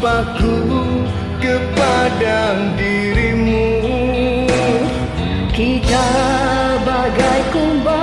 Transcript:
jumpaku kepada dirimu. Kita bagai kumbang.